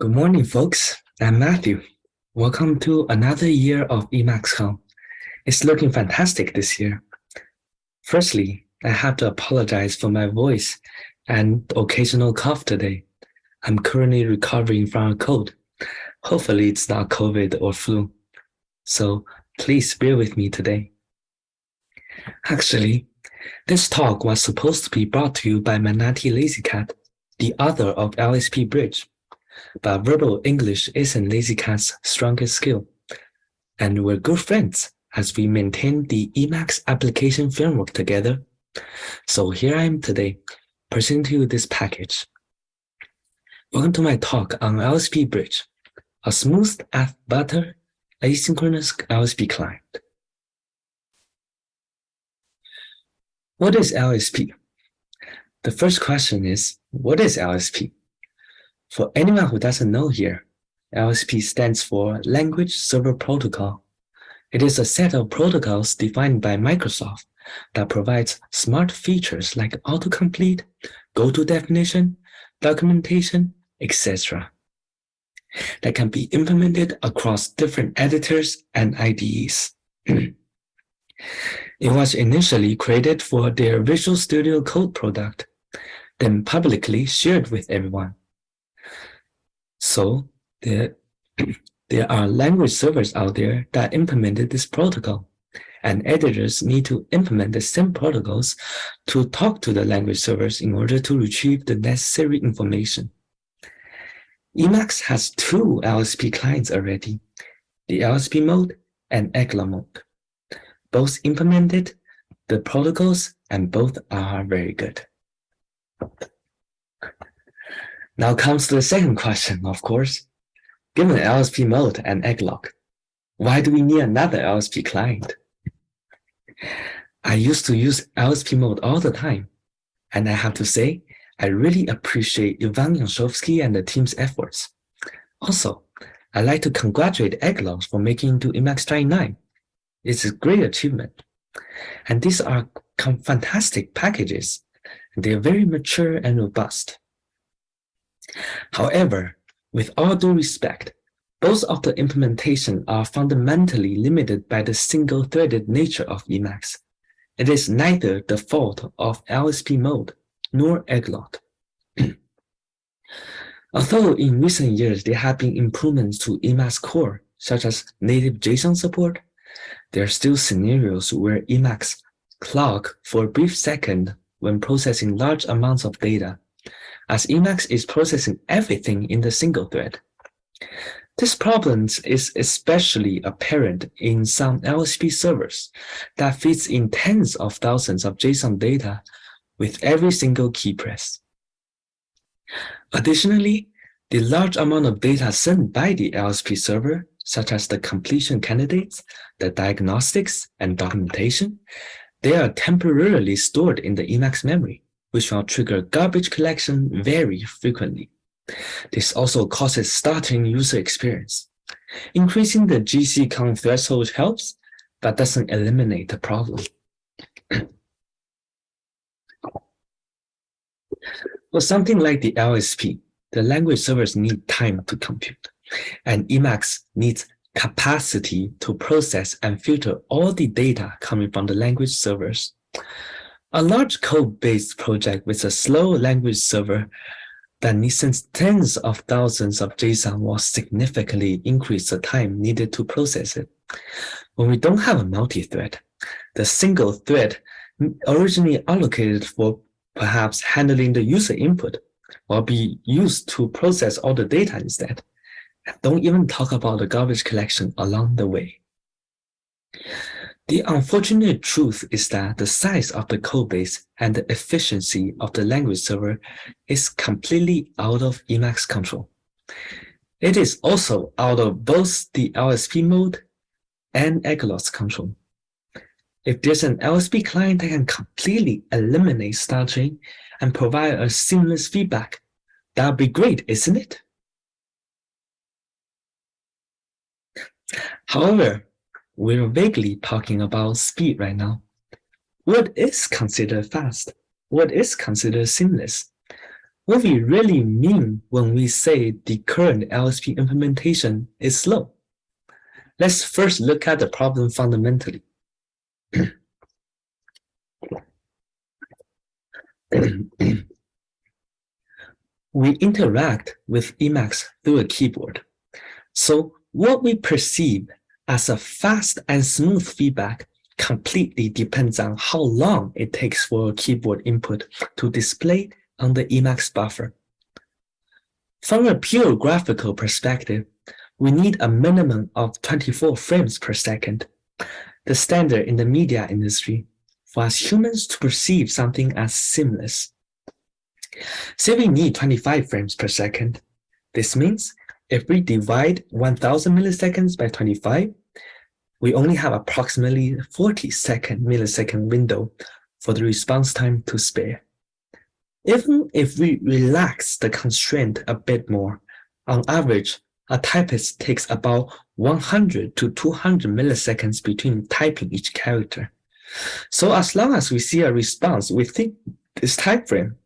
Good morning, folks. I'm Matthew. Welcome to another year of EmacsConf. It's looking fantastic this year. Firstly, I have to apologize for my voice and occasional cough today. I'm currently recovering from a cold. Hopefully it's not COVID or flu. So please bear with me today. Actually, this talk was supposed to be brought to you by Manatee LazyCat, the author of LSP Bridge. But verbal English isn't LazyCat's strongest skill. And we're good friends as we maintain the Emacs application framework together. So here I am today, presenting to you this package. Welcome to my talk on LSP Bridge, a smooth as butter asynchronous LSP client. What is LSP? The first question is, what is LSP? For anyone who doesn't know here, LSP stands for Language Server Protocol. It is a set of protocols defined by Microsoft that provides smart features like autocomplete, go-to definition, documentation, etc. that can be implemented across different editors and IDEs. it was initially created for their Visual Studio Code product, then publicly shared with everyone. So there, there are language servers out there that implemented this protocol and editors need to implement the same protocols to talk to the language servers in order to retrieve the necessary information. Emacs has two LSP clients already, the LSP mode and EGLOT mode. Both implemented the protocols and both are very good. Now comes the second question, of course. Given LSP mode and EGLOT, why do we need another LSP client? I used to use LSP mode all the time, and I have to say, I really appreciate Ivan Yonchovski and the team's efforts. Also, I'd like to congratulate EGLOT for making into Emacs 29. It's a great achievement. And these are fantastic packages. They're very mature and robust. However, with all due respect, both of the implementation are fundamentally limited by the single-threaded nature of Emacs. It is neither the fault of LSP mode nor EGLOT. Although in recent years there have been improvements to Emacs core, such as native JSON support, there are still scenarios where Emacs clock for a brief second when processing large amounts of data as Emacs is processing everything in the single thread. This problem is especially apparent in some LSP servers that feeds in tens of thousands of JSON data with every single key press. Additionally, the large amount of data sent by the LSP server, such as the completion candidates, the diagnostics, and documentation, they are temporarily stored in the Emacs memory which will trigger garbage collection very frequently. This also causes stuttering user experience. Increasing the GC threshold helps, but doesn't eliminate the problem. For something like the LSP, the language servers need time to compute, and Emacs needs capacity to process and filter all the data coming from the language servers. A large code-based project with a slow language server that needs tens of thousands of JSON will significantly increase the time needed to process it. When we don't have a multi-thread, the single thread originally allocated for perhaps handling the user input will be used to process all the data instead. And don't even talk about the garbage collection along the way. The unfortunate truth is that the size of the codebase and the efficiency of the language server is completely out of Emacs control. It is also out of both the LSP mode and EGLOT's control. If there's an LSP client that can completely eliminate stuttering and provide a seamless feedback, that would be great, isn't it? However, we're vaguely talking about speed right now. What is considered fast? What is considered seamless? what we really mean when we say the current LSP implementation is slow. Let's first look at the problem fundamentally. we interact with Emacs through a keyboard. So what we perceive as a fast and smooth feedback completely depends on how long it takes for a keyboard input to display on the Emacs buffer. From a pure graphical perspective, we need a minimum of 24 frames per second, the standard in the media industry, for us humans to perceive something as seamless. Say we need 25 frames per second. This means if we divide 1000 milliseconds by 25, we only have approximately 40 second millisecond window for the response time to spare. Even if we relax the constraint a bit more, on average, a typist takes about 100 to 200 milliseconds between typing each character. So as long as we see a response within this time frame,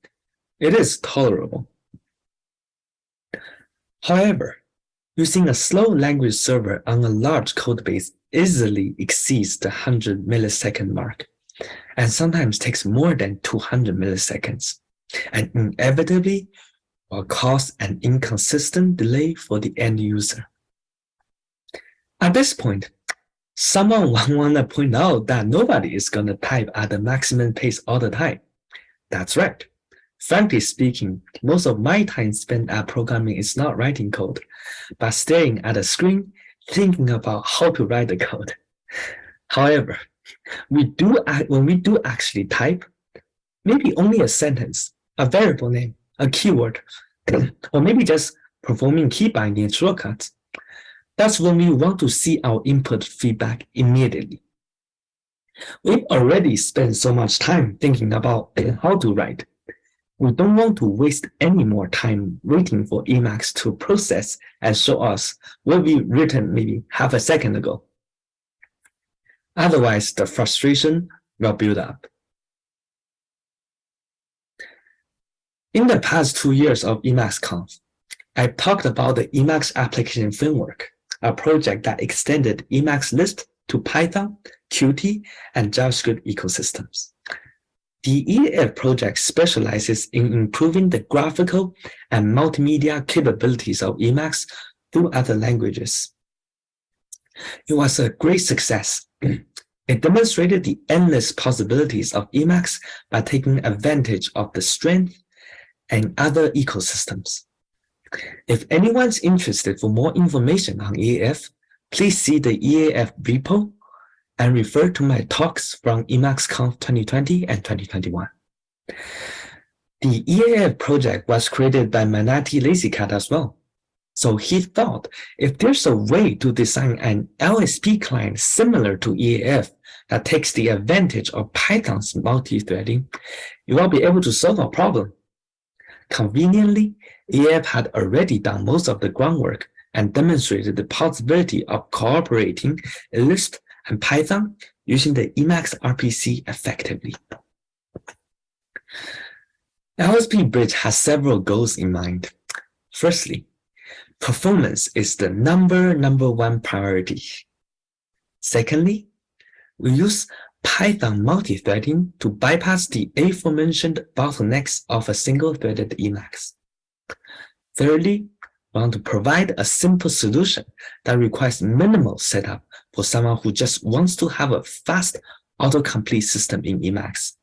it is tolerable. However, using a slow language server on a large codebase easily exceeds the 100 millisecond mark and sometimes takes more than 200 milliseconds and inevitably will cause an inconsistent delay for the end user. At this point, someone will want to point out that nobody is going to type at the maximum pace all the time. That's right. Frankly speaking, most of my time spent at programming is not writing code, but staring at a screen thinking about how to write the code. However, we do when we do actually type, maybe only a sentence, a variable name, a keyword, or maybe just performing key binding shortcuts. That's when we want to see our input feedback immediately. We've already spent so much time thinking about how to write we don't want to waste any more time waiting for Emacs to process and show us what we written maybe half a second ago. Otherwise, the frustration will build up. In the past two years of EmacsConf, I talked about the Emacs Application Framework, a project that extended Emacs Lisp to Python, Qt, and JavaScript ecosystems. The EAF project specializes in improving the graphical and multimedia capabilities of Emacs through other languages. It was a great success. It demonstrated the endless possibilities of Emacs by taking advantage of the strength and other ecosystems. If anyone's interested for more information on EAF, please see the EAF repo and refer to my talks from EmacsConf 2020 and 2021. The EAF project was created by Manatee Lazycat as well. So he thought if there's a way to design an LSP client similar to EAF that takes the advantage of Python's multi-threading, you will be able to solve our problem. Conveniently, EAF had already done most of the groundwork and demonstrated the possibility of cooperating Lisp and Python using the Emacs RPC effectively. LSP Bridge has several goals in mind. Firstly, performance is the number number one priority. Secondly, we use Python multi-threading to bypass the aforementioned bottlenecks of a single-threaded Emacs. Thirdly, we want to provide a simple solution that requires minimal setup for someone who just wants to have a fast autocomplete system in Emacs.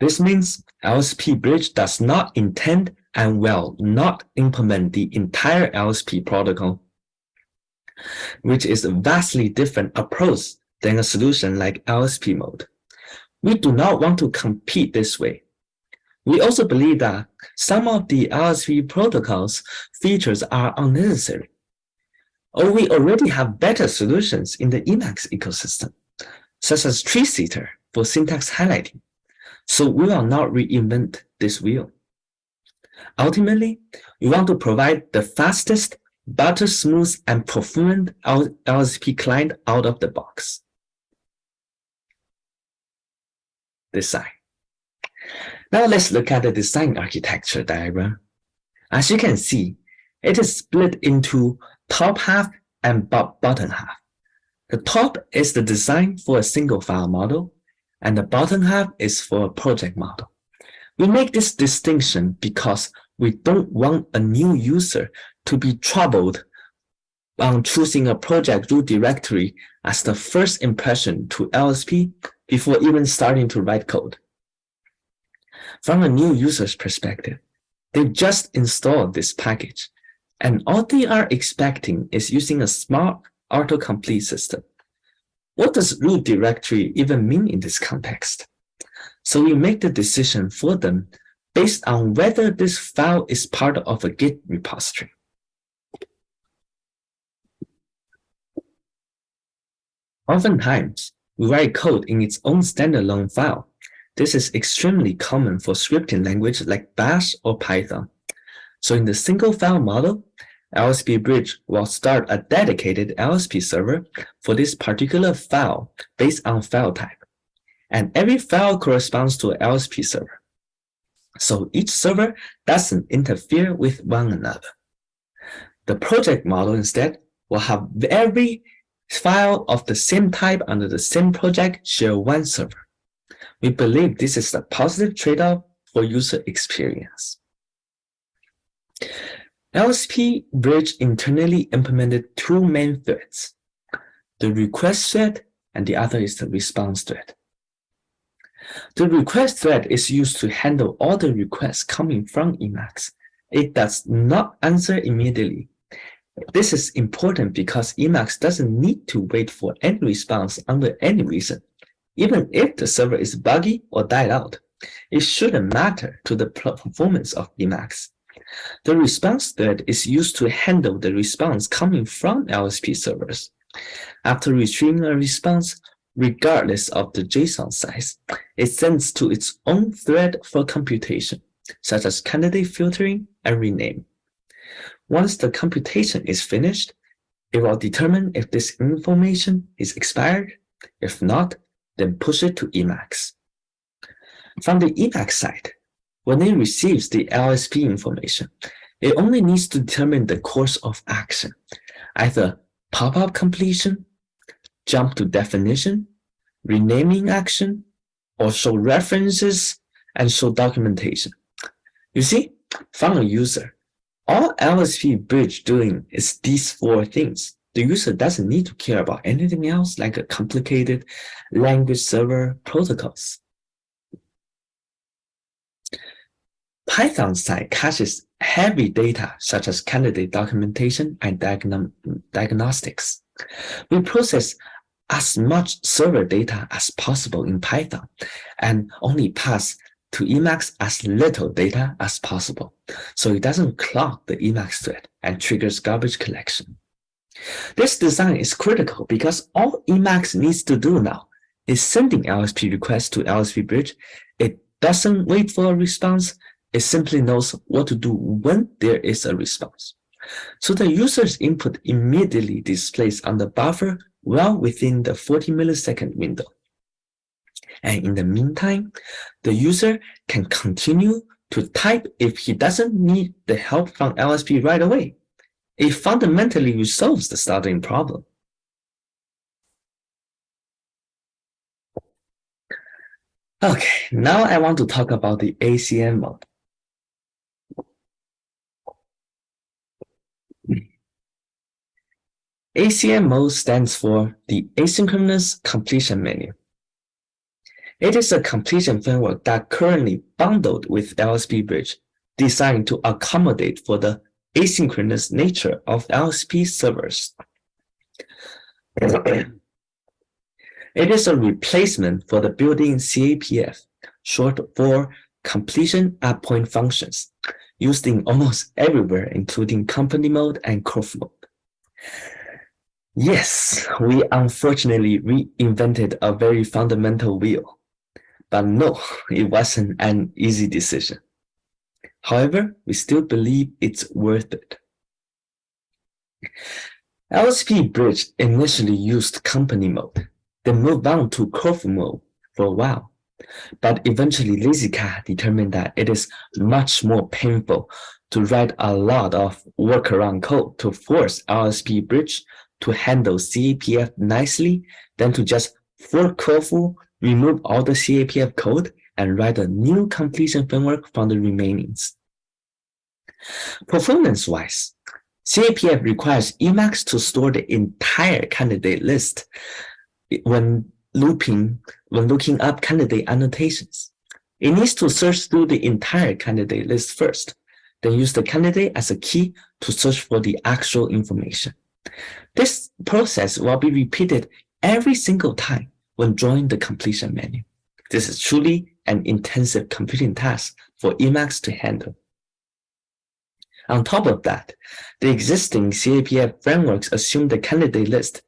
This means LSP Bridge does not intend and will not implement the entire LSP protocol, which is a vastly different approach than a solution like LSP mode. We do not want to compete this way. We also believe that some of the LSP protocols features are unnecessary or we already have better solutions in the Emacs ecosystem, such as TreeSitter for syntax highlighting. So we will not reinvent this wheel. Ultimately, we want to provide the fastest, butter smooth, and performant LSP client out of the box. This side. Now let's look at the design architecture diagram. As you can see, it is split into top half and bottom half. The top is the design for a single file model, and the bottom half is for a project model. We make this distinction because we don't want a new user to be troubled on choosing a project root directory as the first impression to LSP before even starting to write code. From a new user's perspective, they've just installed this package, and all they are expecting is using a smart autocomplete system. What does root directory even mean in this context? So we make the decision for them based on whether this file is part of a Git repository. Oftentimes, we write code in its own standalone file. This is extremely common for scripting language like Bash or Python. So in the single file model, LSP Bridge will start a dedicated LSP server for this particular file based on file type. And every file corresponds to an LSP server. So each server doesn't interfere with one another. The project model instead will have every file of the same type under the same project share one server. We believe this is a positive trade-off for user experience. LSP Bridge internally implemented two main threads, the request thread and the other is the response thread. The request thread is used to handle all the requests coming from Emacs. It does not answer immediately. This is important because Emacs doesn't need to wait for any response under any reason. Even if the server is buggy or died out, it shouldn't matter to the performance of Emacs. The response thread is used to handle the response coming from LSP servers. After retrieving a response, regardless of the JSON size, it sends to its own thread for computation, such as candidate filtering and rename. Once the computation is finished, it will determine if this information is expired. If not, then push it to Emacs. From the Emacs side, when it receives the LSP information, it only needs to determine the course of action, either pop-up completion, jump to definition, renaming action, or show references and show documentation. You see, from a user, all LSP Bridge doing is these four things. The user doesn't need to care about anything else like a complicated language server protocols. Python side caches heavy data such as candidate documentation and diagnostics. We process as much server data as possible in Python and only pass to Emacs as little data as possible, so it doesn't clog the Emacs thread and triggers garbage collection. This design is critical because all Emacs needs to do now is sending LSP requests to LSP Bridge. It doesn't wait for a response, it simply knows what to do when there is a response. So the user's input immediately displays on the buffer well within the 40 millisecond window. And in the meantime, the user can continue to type if he doesn't need the help from LSP right away. It fundamentally resolves the starting problem. Okay, now I want to talk about the ACM mode. ACM mode stands for the Asynchronous Completion Menu. It is a completion framework that currently bundled with LSP Bridge, designed to accommodate for the asynchronous nature of LSP servers. it is a replacement for the built-in CAPF, short for completion at point functions, used in almost everywhere, including company mode and Corfu mode. Yes, we unfortunately reinvented a very fundamental wheel. But no, it wasn't an easy decision. However, we still believe it's worth it. LSP Bridge initially used company mode, then moved on to Corfu mode for a while. But eventually, LazyCat determined that it is much more painful to write a lot of workaround code to force LSP Bridge to handle CAPF nicely than to just fork Corfu, remove all the CAPF code, and write a new completion framework from the remainings. Performance-wise, CAPF requires Emacs to store the entire candidate list when looping, when looking up candidate annotations. It needs to search through the entire candidate list first, then use the candidate as a key to search for the actual information. This process will be repeated every single time when drawing the completion menu. This is truly an intensive computing task for Emacs to handle. On top of that, the existing CAPF frameworks assume the candidate list,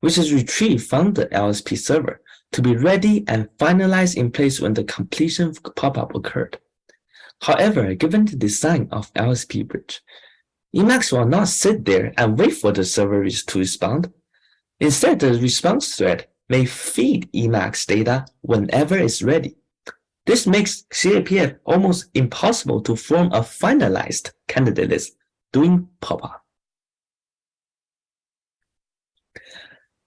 which is retrieved from the LSP server, to be ready and finalized in place when the completion pop-up occurred. However, given the design of LSP bridge, Emacs will not sit there and wait for the server to respond. Instead, the response thread may feed Emacs data whenever it's ready. This makes CAPF almost impossible to form a finalized candidate list doing pop-up.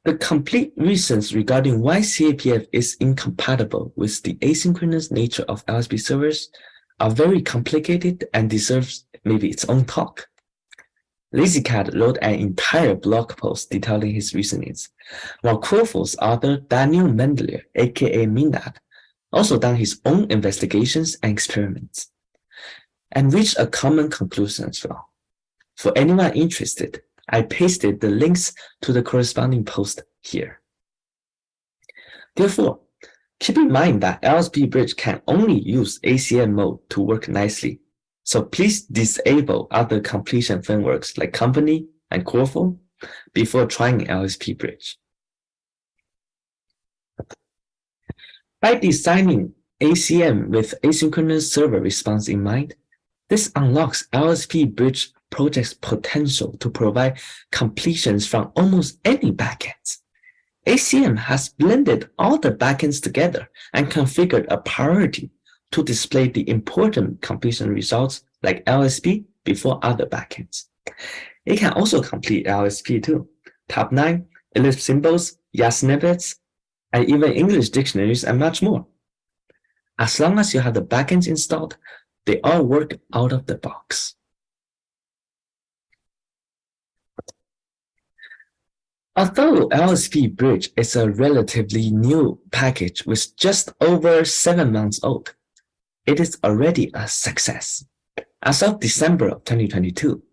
The complete reasons regarding why CAPF is incompatible with the asynchronous nature of LSP servers are very complicated and deserves maybe its own talk. LazyCat wrote an entire blog post detailing his reasonings, while Corfu's author Daniel Mendler, aka Minad, also done his own investigations and experiments, and reached a common conclusion as well. For anyone interested, I pasted the links to the corresponding post here. Therefore, keep in mind that LSP Bridge can only use ACM mode to work nicely. So please disable other completion frameworks like Company and Corfu before trying LSP Bridge. By designing ACM with asynchronous server response in mind, this unlocks LSP Bridge project's potential to provide completions from almost any backends. ACM has blended all the backends together and configured a priority to display the important completion results like LSP before other backends. It can also complete LSP too, top 9, Elisp symbols, YASnippets, and even English dictionaries and much more. As long as you have the backends installed, they all work out of the box. Although LSP Bridge is a relatively new package with just over seven months old, it is already a success. As of December of 2022,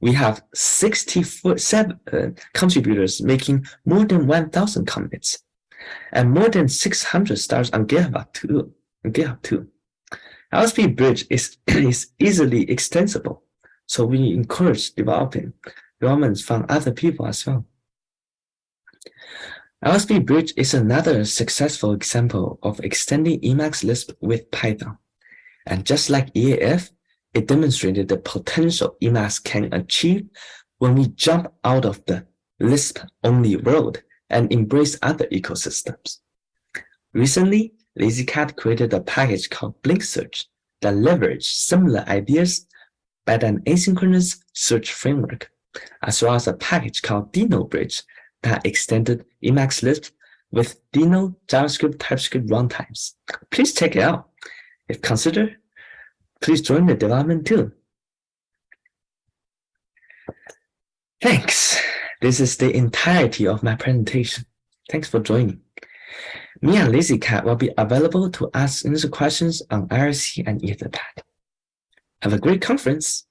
we have 67 uh, contributors making more than 1,000 commits and more than 600 stars on GitHub too. GitHub too. LSP Bridge is, is easily extensible, so we encourage developing developments from other people as well. LSP Bridge is another successful example of extending Emacs Lisp with Python. And just like EAF, it demonstrated the potential Emacs can achieve when we jump out of the Lisp-only world and embrace other ecosystems. Recently, LazyCat created a package called Blink Search that leveraged similar ideas but an asynchronous search framework, as well as a package called Deno Bridge that extended Emacs Lisp with Deno JavaScript TypeScript runtimes. Please check it out. If considered, please join the development too. Thanks. This is the entirety of my presentation. Thanks for joining. Me and LazyCat will be available to ask answer questions on IRC and Etherpad. Have a great conference.